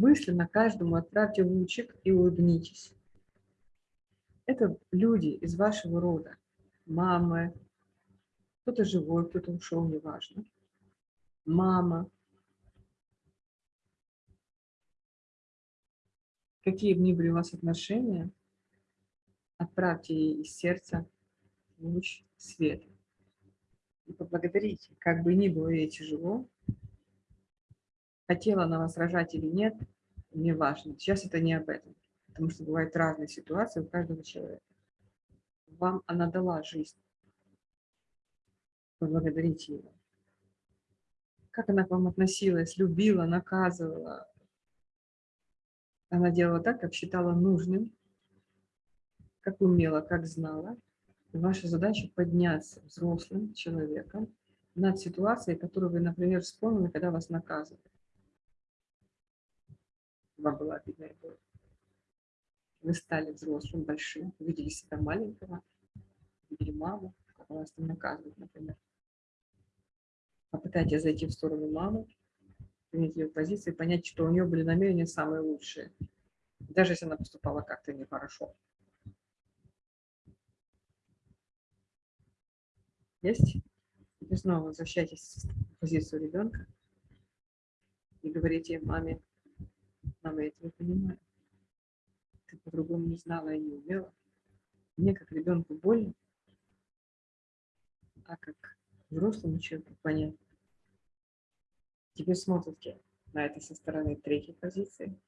Мысленно каждому отправьте лучик и улыбнитесь. Это люди из вашего рода. Мамы, кто-то живой, кто-то ушел, неважно. Мама, какие бы ни были у вас отношения, отправьте ей из сердца луч света. И поблагодарите, как бы ни было ей тяжело, хотела она вас рожать или нет, не важно. Сейчас это не об этом, потому что бывают разные ситуации у каждого человека. Вам она дала жизнь. Поблагодарите ее. Как она к вам относилась, любила, наказывала, она делала так, как считала нужным, как умела, как знала. И ваша задача подняться взрослым человеком над ситуацией, которую вы, например, вспомнили, когда вас наказывали. Вам было обидно и больно. Вы стали взрослым, большим, увидели себя маленького, увидели маму, как вас там наказывают, например. Попытайтесь зайти в сторону мамы, принять ее позиции, понять, что у нее были намерения самые лучшие, даже если она поступала как-то нехорошо. Есть? И снова возвращайтесь в позицию ребенка и говорите маме, мама, я тебя понимаю. Ты по-другому не знала и не умела. Мне как ребенку больно, а как взрослому человеку понятно. Теперь смотрите на это со стороны третьей позиции.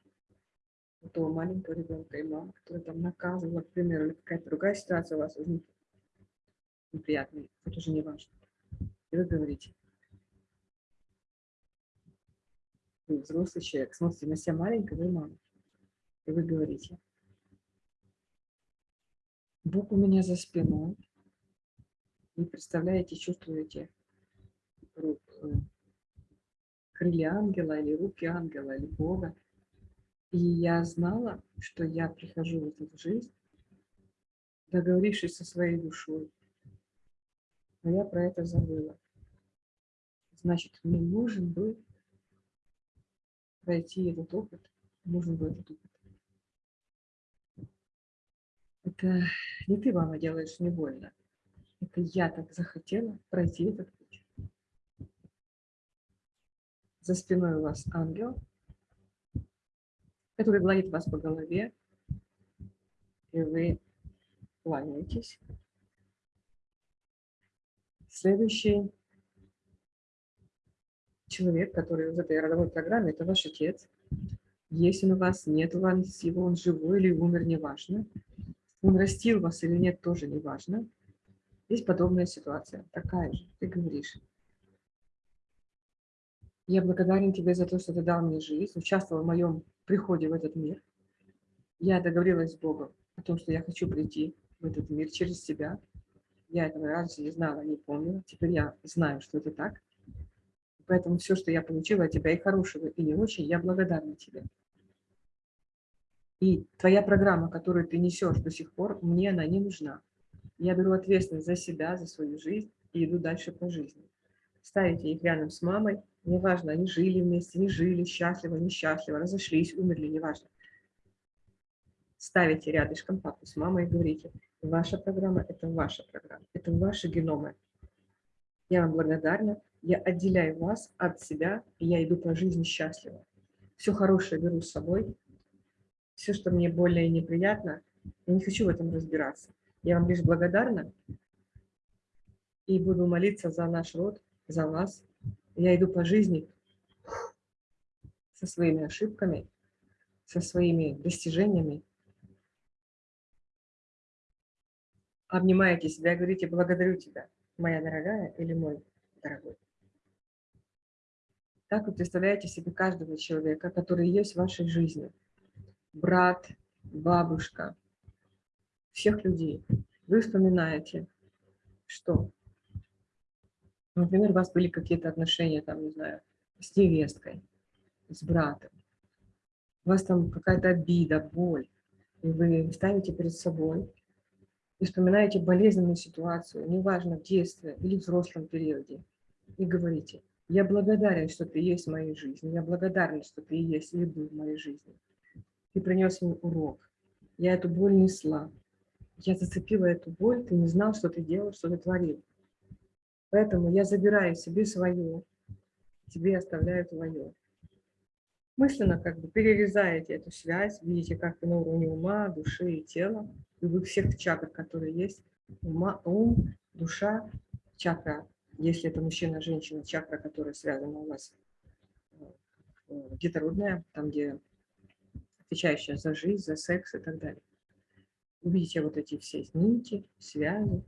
У того маленького ребенка и мамы, который там наказывала, к примеру, или какая-то другая ситуация у вас возникла неприятный, это уже не важно. И вы говорите, вы взрослый человек, смотрите на себя маленького и маму. И вы говорите, Бог у меня за спиной. Вы представляете, чувствуете рук, э, крылья ангела или руки ангела или Бога. И я знала, что я прихожу в эту жизнь, договорившись со своей душой, но я про это забыла. Значит, мне нужен был пройти этот опыт, нужен был этот опыт. Это не ты, мама, делаешь не больно. Это я так захотела пройти этот путь. За спиной у вас ангел, который гладит вас по голове, и вы кланяетесь. Следующий человек, который в этой родовой программе, это ваш отец. Есть он у вас, нет у вас его, он живой или умер, неважно. Он растил вас или нет, тоже неважно. Есть подобная ситуация, такая же. Ты говоришь, я благодарен тебе за то, что ты дал мне жизнь, участвовал в моем приходе в этот мир. Я договорилась с Богом о том, что я хочу прийти в этот мир через тебя. Я этого раньше не знала, не помнила. Теперь я знаю, что это так. Поэтому все, что я получила от тебя, и хорошего, и не очень, я благодарна тебе. И твоя программа, которую ты несешь до сих пор, мне она не нужна. Я беру ответственность за себя, за свою жизнь и иду дальше по жизни. Ставите их рядом с мамой, неважно, они жили вместе, не жили, счастливо, несчастливо, разошлись, умерли, неважно. Ставите рядышком папу с мамой и говорите, Ваша программа – это ваша программа, это ваши геномы. Я вам благодарна, я отделяю вас от себя, и я иду по жизни счастливо. Все хорошее беру с собой, все, что мне и неприятно, я не хочу в этом разбираться. Я вам лишь благодарна и буду молиться за наш род, за вас. Я иду по жизни со своими ошибками, со своими достижениями, обнимаете себя говорите «благодарю тебя, моя дорогая» или «мой дорогой». Так вы представляете себе каждого человека, который есть в вашей жизни. Брат, бабушка, всех людей. Вы вспоминаете, что, например, у вас были какие-то отношения, там, не знаю, с невесткой, с братом. У вас там какая-то обида, боль. И вы ставите перед собой и вспоминаете болезненную ситуацию, неважно, в детстве или в взрослом периоде, и говорите, я благодарен, что ты есть в моей жизни, я благодарен, что ты есть был в моей жизни. Ты принес мне урок, я эту боль несла, я зацепила эту боль, ты не знал, что ты делал, что ты творил. Поэтому я забираю себе свое, тебе оставляю твое. Мысленно как бы перерезаете эту связь, видите, как на уровне ума, души и тела, любых всех чакр, которые есть, ума, ум, душа, чакра, если это мужчина, женщина, чакра, которая связана у вас э, детородная, там, где отвечающая за жизнь, за секс и так далее. Увидите вот эти все нити, связи.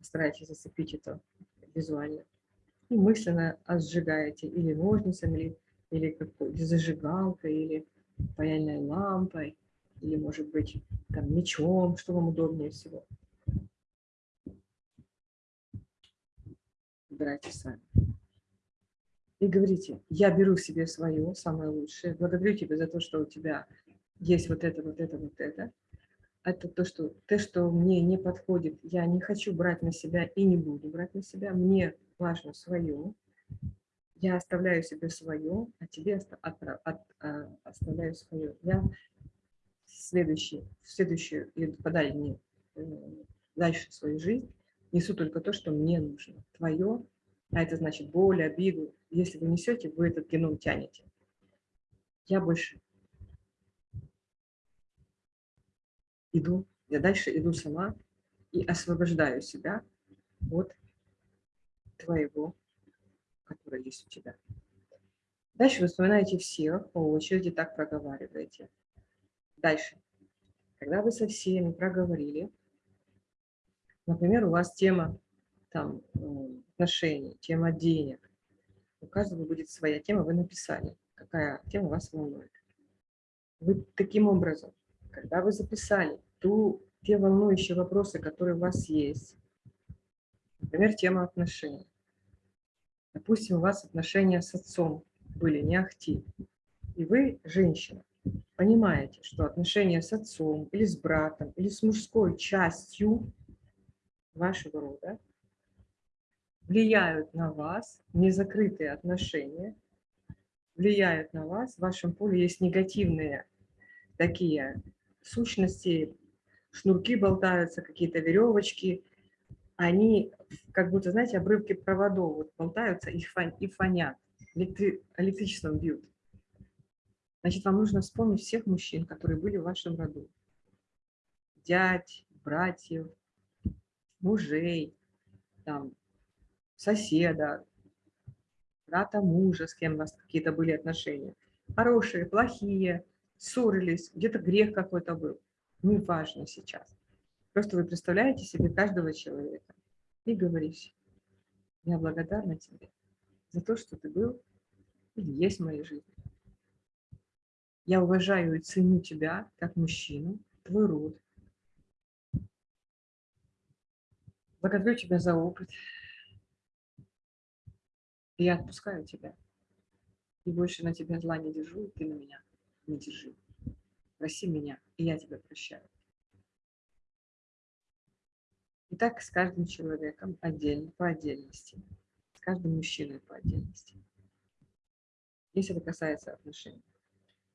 Старайтесь зацепить это визуально. И мысленно сжигаете или ножницами, или, или зажигалкой, или паяльной лампой, или, может быть, там, мечом, что вам удобнее всего. Выбирайте сами и говорите, я беру себе свое, самое лучшее, благодарю тебя за то, что у тебя есть вот это, вот это, вот это. Это то, что, то, что мне не подходит, я не хочу брать на себя и не буду брать на себя, мне важно свое, я оставляю себе свое, а тебе от, от, от, а, оставляю свое. Я следующий, в следующую и подальше, э, дальше свою жизнь несу только то, что мне нужно. Твое а это значит боль, обиду. Если вы несете, вы этот геном тянете. Я больше иду, я дальше иду сама и освобождаю себя от твоего, который есть у тебя. Дальше вы вспоминаете всех по очереди, так проговариваете. Дальше. Когда вы со всеми проговорили, например, у вас тема там отношений, тема денег. У каждого будет своя тема, вы написали, какая тема вас волнует. Вы таким образом, когда вы записали ту, те волнующие вопросы, которые у вас есть, например, тема отношений. Допустим, у вас отношения с отцом были не ахти, и вы, женщина, понимаете, что отношения с отцом или с братом, или с мужской частью вашего рода влияют на вас, незакрытые отношения, влияют на вас, в вашем поле есть негативные такие сущности, шнурки болтаются, какие-то веревочки, они как будто, знаете, обрывки проводов вот болтаются и, фон, и фонят, электри, электричеством бьют. Значит, вам нужно вспомнить всех мужчин, которые были в вашем роду. Дядь, братьев, мужей, там, соседа, брата мужа, с кем у вас какие-то были отношения. Хорошие, плохие, ссорились, где-то грех какой-то был. Неважно сейчас. Просто вы представляете себе каждого человека и говорите, я благодарна тебе за то, что ты был или есть в моей жизни. Я уважаю и ценю тебя как мужчину, твой род. Благодарю тебя за опыт, я отпускаю тебя. И больше на тебя зла не держу, и ты на меня не держи. Проси меня, и я тебя прощаю. И так с каждым человеком отдельно, по отдельности. С каждым мужчиной по отдельности. Если это касается отношений.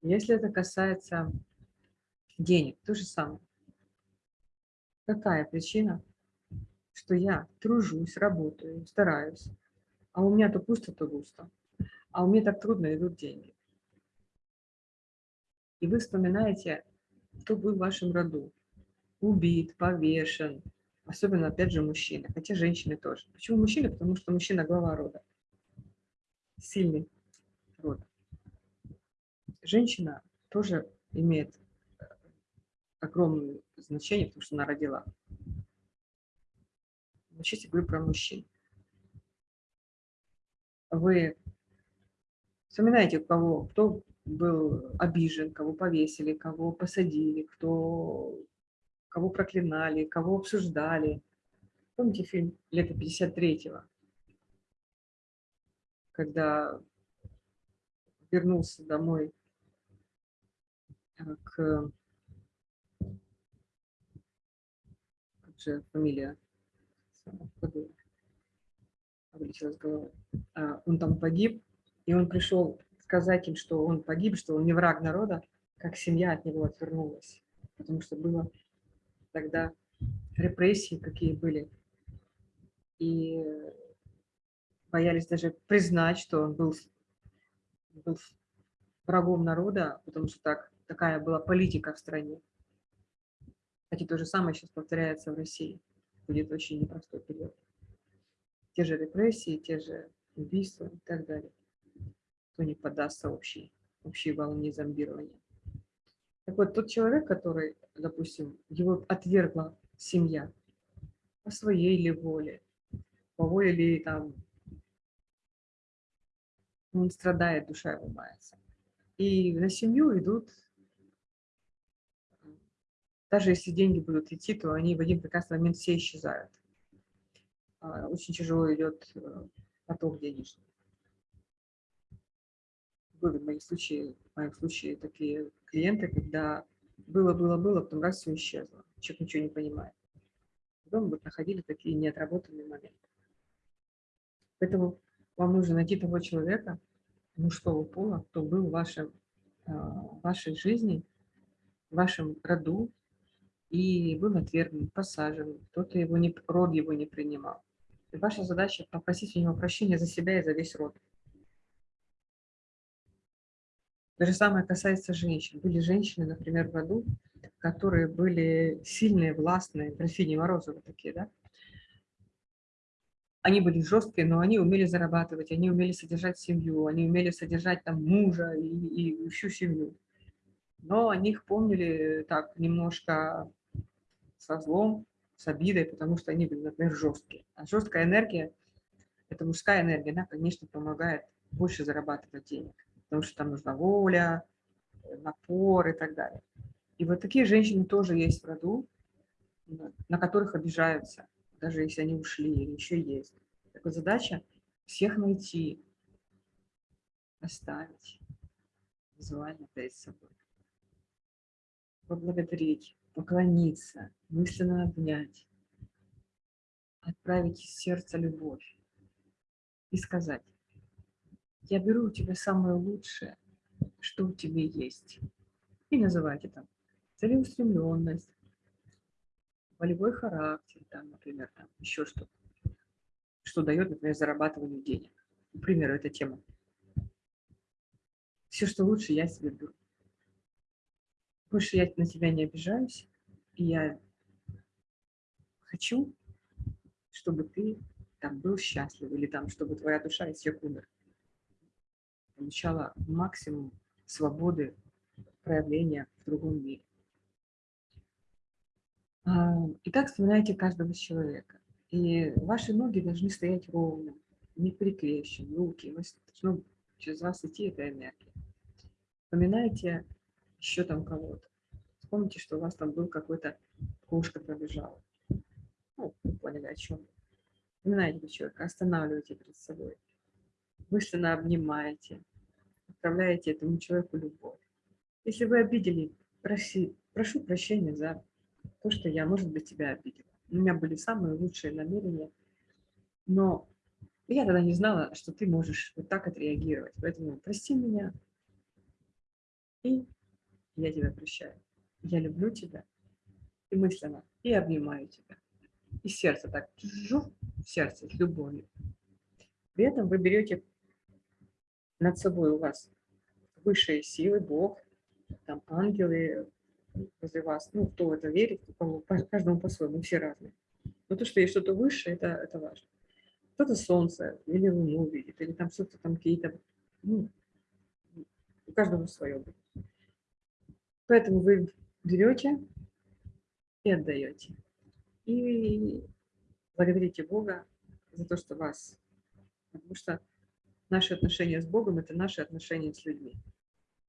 Если это касается денег, то же самое. Какая причина, что я тружусь, работаю, стараюсь, а у меня то пусто, то густо. А у меня так трудно идут деньги. И вы вспоминаете, кто был в вашем роду. Убит, повешен. Особенно, опять же, мужчины. Хотя женщины тоже. Почему мужчины? Потому что мужчина глава рода. Сильный. Женщина тоже имеет огромное значение, потому что она родила. Сейчас я говорю про мужчин. Вы вспоминаете, кого, кто был обижен, кого повесили, кого посадили, кто, кого проклинали, кого обсуждали. Помните фильм «Лето 53-го»? Когда вернулся домой э, к... Как же фамилия? Вылетелась голова. А, он там погиб, и он пришел сказать им, что он погиб, что он не враг народа, как семья от него отвернулась. Потому что было тогда репрессии, какие были. И боялись даже признать, что он был, был врагом народа, потому что так, такая была политика в стране. Кстати, то же самое сейчас повторяется в России. Будет очень непростой период. Те же репрессии, те же убийства и так далее кто не поддастся общей, общей волне зомбирования. Так вот, тот человек, который, допустим, его отвергла семья по своей ли воле, по воле ли там, он страдает, душа его мается. И на семью идут, даже если деньги будут идти, то они в один прекрасный момент все исчезают. А, очень тяжело идет э, поток денежный были в моем случае, в моем случае такие клиенты, когда было, было, было, потом раз все исчезло. Человек ничего не понимает. Потом вот находили такие неотработанные моменты. Поэтому вам нужно найти того человека, мужского пола, кто был в, вашем, в вашей жизни, в вашем роду, и был отвергнут, посажен, кто-то его не, род его не принимал. И ваша задача попросить у него прощения за себя и за весь род. То же самое касается женщин. Были женщины, например, в году, которые были сильные, властные, графини Морозова такие, да? Они были жесткие, но они умели зарабатывать, они умели содержать семью, они умели содержать там мужа и, и всю семью. Но о них помнили так немножко со злом, с обидой, потому что они например, жесткие. А жесткая энергия, это мужская энергия, она, конечно, помогает больше зарабатывать денег потому что там нужна воля, напор и так далее. И вот такие женщины тоже есть в роду, на которых обижаются, даже если они ушли или еще есть. Так вот задача всех найти, оставить визуально перед собой. Поблагодарить, поклониться, мысленно обнять, отправить из сердца любовь и сказать, я беру у тебя самое лучшее, что у тебя есть. И называйте там целеустремленность, волевой характер, там, например, там, еще что-то, что дает, например, зарабатывание денег. К примеру, эта тема. Все, что лучше, я себе беру. Больше я на тебя не обижаюсь, и я хочу, чтобы ты там был счастлив, или там, чтобы твоя душа из умер получала максимум свободы проявления в другом мире. А, итак, вспоминайте каждого человека. И ваши ноги должны стоять ровно, не приклеещены, руки. Должно через вас идти эта энергия. Вспоминайте еще там кого-то. Вспомните, что у вас там был какой-то кошка пробежала. Ну, вы поняли, о чем. Вспоминайте человека, останавливайте перед собой. Мысленно обнимаете, отправляете этому человеку любовь. Если вы обидели, проси, прошу прощения за то, что я, может быть, тебя обидела. У меня были самые лучшие намерения, но я тогда не знала, что ты можешь вот так отреагировать. Поэтому прости меня, и я тебя прощаю. Я люблю тебя и мысленно, и обнимаю тебя. И сердце так, жух, в сердце с любовью. При этом вы берете над собой у вас высшие силы, Бог, там ангелы возле вас, ну, кто в это верит, у кого, по, каждому по-своему, все разные. Но то, что есть что-то высшее, это, это важно. Кто-то солнце или луну видит, или там что-то там какие-то, ну, у каждого свое будет. Поэтому вы берете и отдаете. И благодарите Бога за то, что вас... Потому что наши отношения с Богом – это наши отношения с людьми.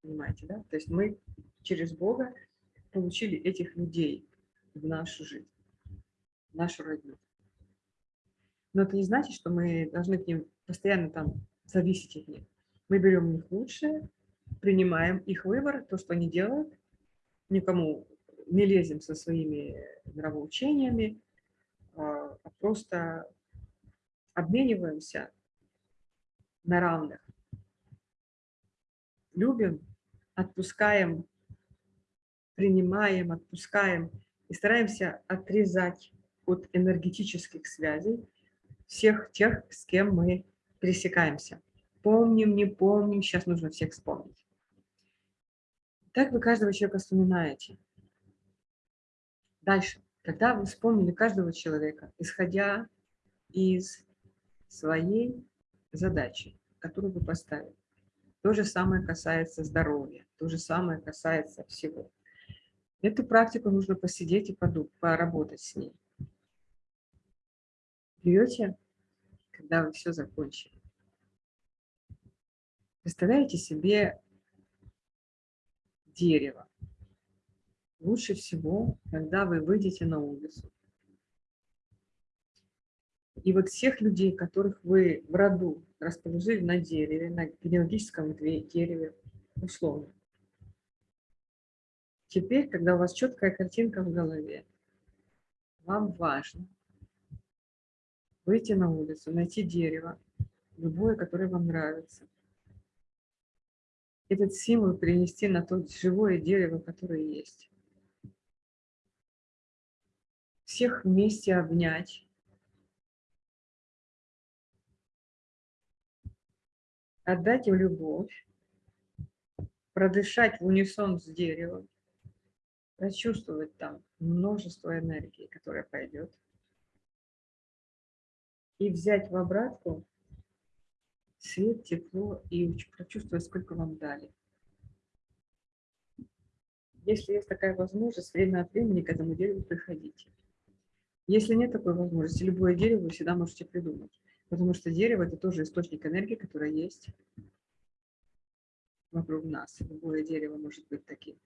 Понимаете, да? То есть мы через Бога получили этих людей в нашу жизнь, в нашу родню. Но это не значит, что мы должны к ним постоянно там зависеть от них. Мы берем у них лучшее, принимаем их выбор, то, что они делают, никому не лезем со своими нравоучениями, а, а просто обмениваемся на равных. Любим, отпускаем, принимаем, отпускаем и стараемся отрезать от энергетических связей всех тех, с кем мы пересекаемся. Помним, не помним, сейчас нужно всех вспомнить. Так вы каждого человека вспоминаете. Дальше. Когда вы вспомнили каждого человека, исходя из своей задачи, которую вы поставили, то же самое касается здоровья, то же самое касается всего. Эту практику нужно посидеть и подумать, поработать с ней. Берете, когда вы все закончили. Представляете себе дерево. Лучше всего, когда вы выйдете на улицу. И вот всех людей, которых вы в роду расположили на дереве, на генеалогическом дереве, условно. Теперь, когда у вас четкая картинка в голове, вам важно выйти на улицу, найти дерево, любое, которое вам нравится, этот символ перенести на то живое дерево, которое есть. Всех вместе обнять. Отдать им любовь, продышать в унисон с деревом, прочувствовать там множество энергии, которая пойдет, и взять в обратку свет, тепло и прочувствовать, сколько вам дали. Если есть такая возможность, время от времени к этому дереву приходите. Если нет такой возможности, любое дерево вы всегда можете придумать. Потому что дерево – это тоже источник энергии, которая есть вокруг нас. Любое дерево может быть таким.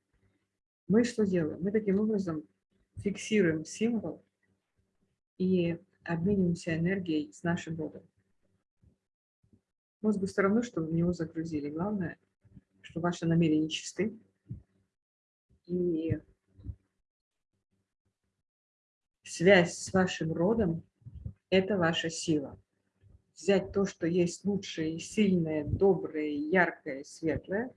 Мы что делаем? Мы таким образом фиксируем символ и обмениваемся энергией с нашим Богом. Мозгу все равно, что в него загрузили. Главное, что ваши намерения чисты. И связь с вашим родом – это ваша сила. Взять то, что есть лучшее, сильное, доброе, яркое, светлое,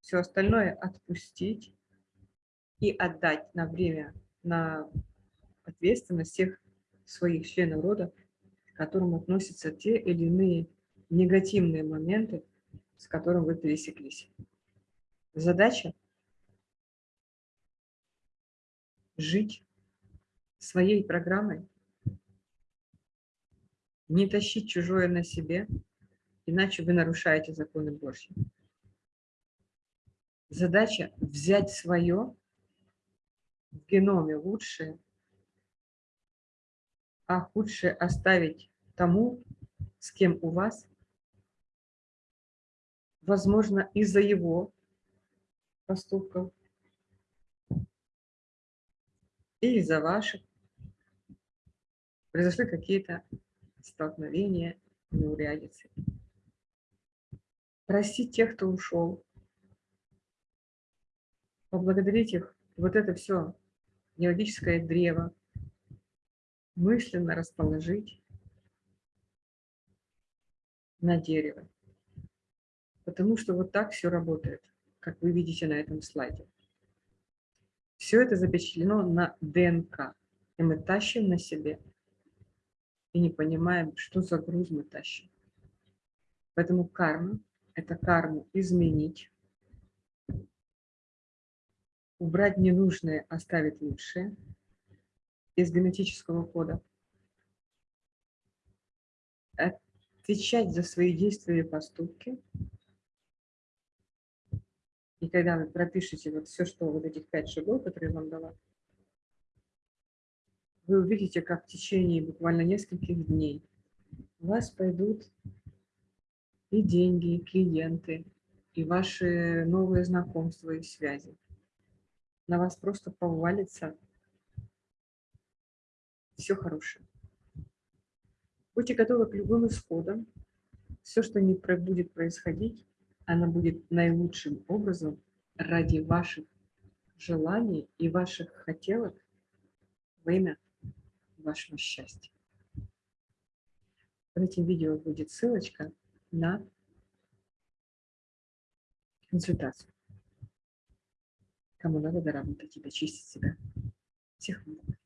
все остальное отпустить и отдать на время, на ответственность всех своих членов рода, к которым относятся те или иные негативные моменты, с которым вы пересеклись. Задача – жить своей программой, не тащить чужое на себе, иначе вы нарушаете законы Божьи. Задача – взять свое в геноме лучшее, а худшее оставить тому, с кем у вас возможно, из-за его поступков и из-за ваших произошли какие-то столкновения, неурядицы. Простить тех, кто ушел, поблагодарить их. Вот это все геологическое древо мысленно расположить на дерево. Потому что вот так все работает, как вы видите на этом слайде. Все это запечатлено на ДНК, и мы тащим на себе, и не понимаем, что за груз мы тащим. Поэтому карма – это карму изменить, убрать ненужное, оставить лучшее из генетического кода, отвечать за свои действия и поступки – и когда вы пропишете вот все, что вот этих пять шагов, которые вам дала, вы увидите, как в течение буквально нескольких дней у вас пойдут и деньги, и клиенты, и ваши новые знакомства и связи. На вас просто повалится все хорошее. Будьте готовы к любым исходам. Все, что не будет происходить, оно будет наилучшим образом ради ваших желаний и ваших хотелок во имя вашего счастья. Под этим видео будет ссылочка на консультацию. Кому надо доработать и дочистить себя. Всех благ.